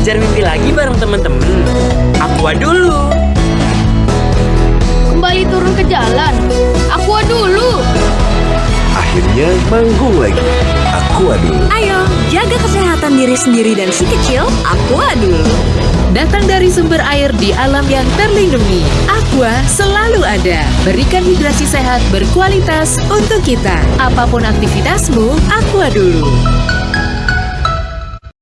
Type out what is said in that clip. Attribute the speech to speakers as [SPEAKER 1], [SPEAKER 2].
[SPEAKER 1] Ngejar mimpi lagi bareng temen-temen. Aqua dulu.
[SPEAKER 2] Kembali turun ke jalan. Aqua dulu.
[SPEAKER 3] Akhirnya manggung lagi. Aqua dulu.
[SPEAKER 4] Ayo, jaga kesehatan diri sendiri dan si kecil, Aqua dulu.
[SPEAKER 5] Datang dari sumber air di alam yang terlindungi. Aqua selalu ada. Berikan hidrasi sehat berkualitas untuk kita. Apa pun aktivitasmu, Aqua dulu.